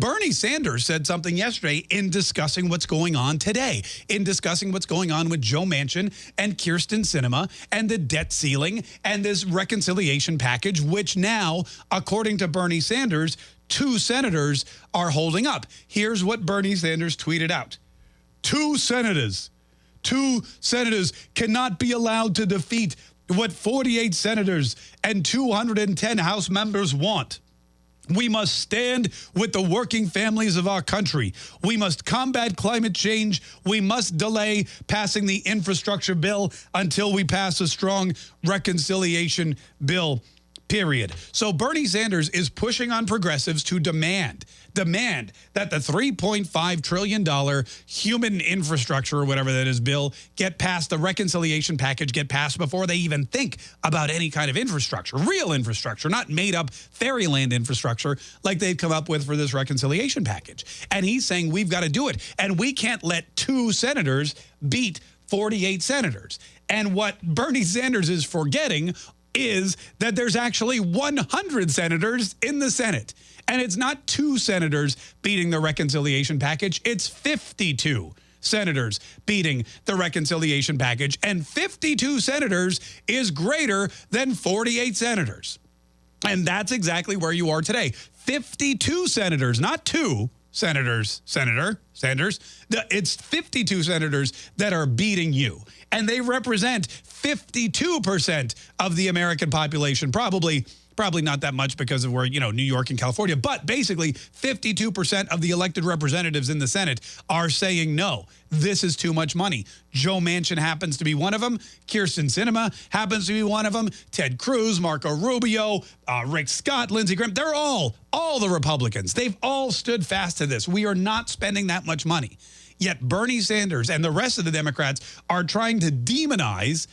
Bernie Sanders said something yesterday in discussing what's going on today, in discussing what's going on with Joe Manchin and Kyrsten Sinema and the debt ceiling and this reconciliation package, which now, according to Bernie Sanders, two senators are holding up. Here's what Bernie Sanders tweeted out. Two senators, two senators cannot be allowed to defeat what 48 senators and 210 House members want. We must stand with the working families of our country. We must combat climate change. We must delay passing the infrastructure bill until we pass a strong reconciliation bill period. So Bernie Sanders is pushing on progressives to demand, demand that the $3.5 trillion human infrastructure or whatever that is bill get passed, the reconciliation package get passed before they even think about any kind of infrastructure, real infrastructure, not made up fairyland infrastructure like they've come up with for this reconciliation package. And he's saying we've got to do it. And we can't let two senators beat 48 senators. And what Bernie Sanders is forgetting is that there's actually 100 senators in the Senate. And it's not two senators beating the reconciliation package, it's 52 senators beating the reconciliation package. And 52 senators is greater than 48 senators. And that's exactly where you are today. 52 senators, not two senators, Senator Sanders. It's 52 senators that are beating you. And they represent 52% of the American population, probably probably not that much because of where, you know, New York and California, but basically 52% of the elected representatives in the Senate are saying no, this is too much money. Joe Manchin happens to be one of them. Kyrsten Sinema happens to be one of them. Ted Cruz, Marco Rubio, uh, Rick Scott, Lindsey Graham, they're all, all the Republicans. They've all stood fast to this. We are not spending that much money. Yet Bernie Sanders and the rest of the Democrats are trying to demonize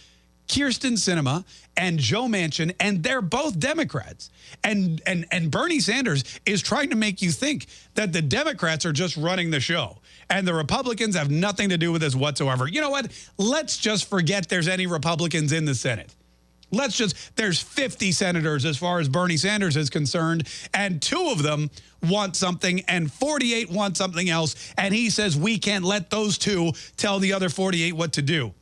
Kyrsten Sinema and Joe Manchin, and they're both Democrats. And, and, and Bernie Sanders is trying to make you think that the Democrats are just running the show and the Republicans have nothing to do with this whatsoever. You know what? Let's just forget there's any Republicans in the Senate. Let's just, there's 50 senators as far as Bernie Sanders is concerned, and two of them want something and 48 want something else. And he says we can't let those two tell the other 48 what to do.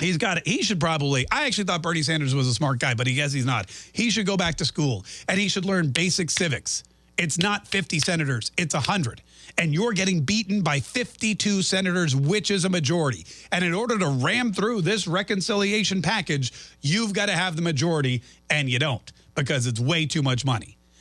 He's got it. He should probably, I actually thought Bernie Sanders was a smart guy, but he guess he's not. He should go back to school and he should learn basic civics. It's not 50 senators, it's 100. And you're getting beaten by 52 senators, which is a majority. And in order to ram through this reconciliation package, you've got to have the majority, and you don't because it's way too much money.